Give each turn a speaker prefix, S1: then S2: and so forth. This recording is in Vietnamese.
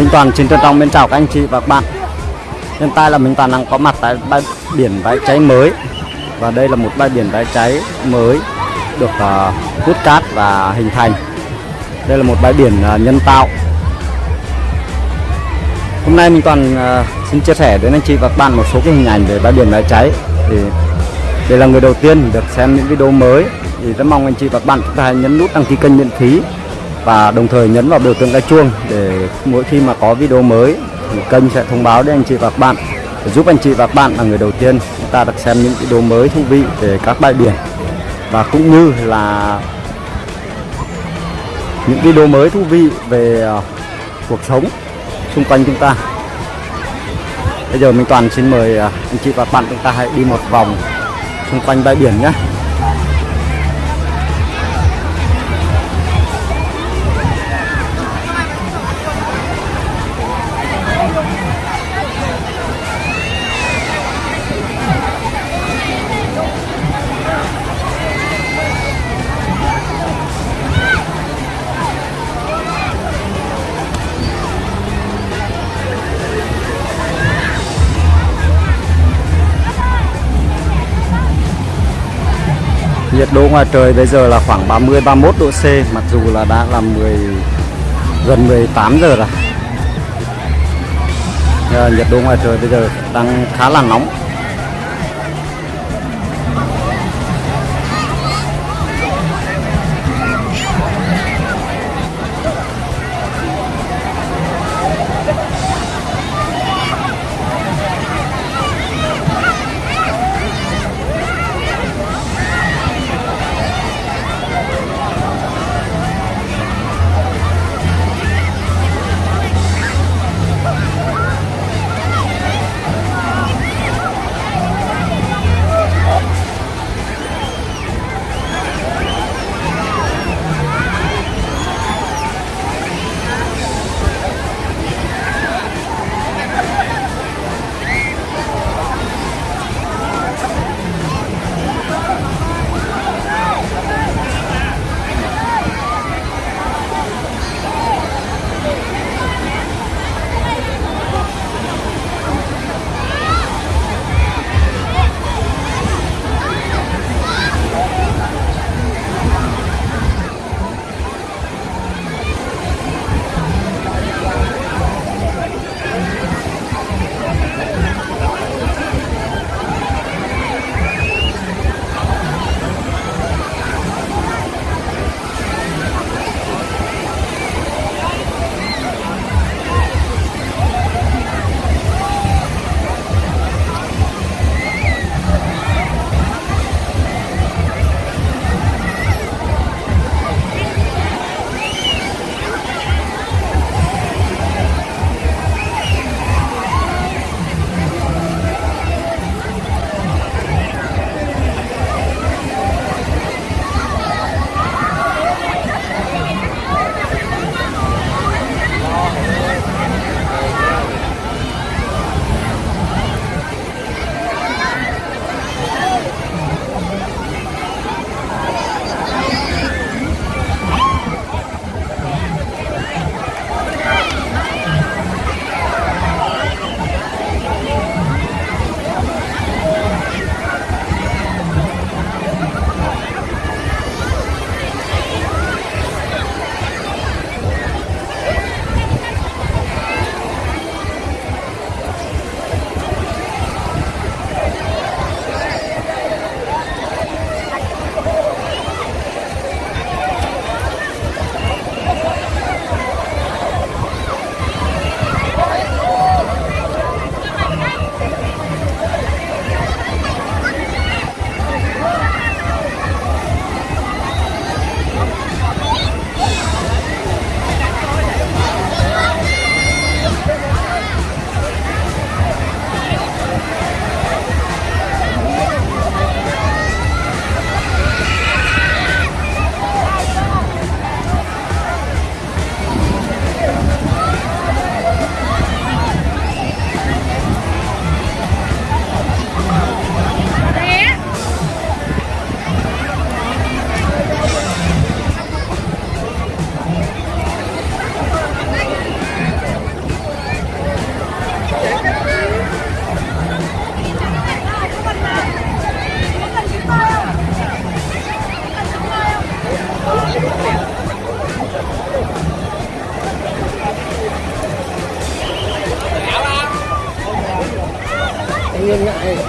S1: Minh Toàn xin trân trọng bên chào các anh chị và các bạn. Hiện tại là Minh Toàn đang có mặt tại bãi biển bãi cháy mới. Và đây là một bãi biển bãi cháy mới được uh, hút cát và hình thành. Đây là một bãi biển uh, nhân tạo. Hôm nay Minh Toàn uh, xin chia sẻ đến anh chị và các bạn một số cái hình ảnh về bãi biển bãi cháy. Thì đây là người đầu tiên được xem những video mới. Thì rất mong anh chị và các bạn chúng ta hãy nhấn nút đăng ký kênh miễn phí và đồng thời nhấn vào biểu tượng cái chuông để mỗi khi mà có video mới, thì kênh sẽ thông báo đến anh chị và các bạn để giúp anh chị và các bạn là người đầu tiên chúng ta được xem những video mới thú vị về các bãi biển. Và cũng như là những video mới thú vị về ờ, cuộc sống xung quanh chúng ta. Bây giờ mình toàn xin mời ờ, anh chị và các bạn chúng ta hãy đi một vòng xung quanh bãi biển nhé. Nhiệt độ ngoài trời bây giờ là khoảng 30 31 độ C mặc dù là đã là 10 gần 18 giờ rồi. À, nhiệt độ ngoài trời bây giờ đang khá là nóng.
S2: Ngại.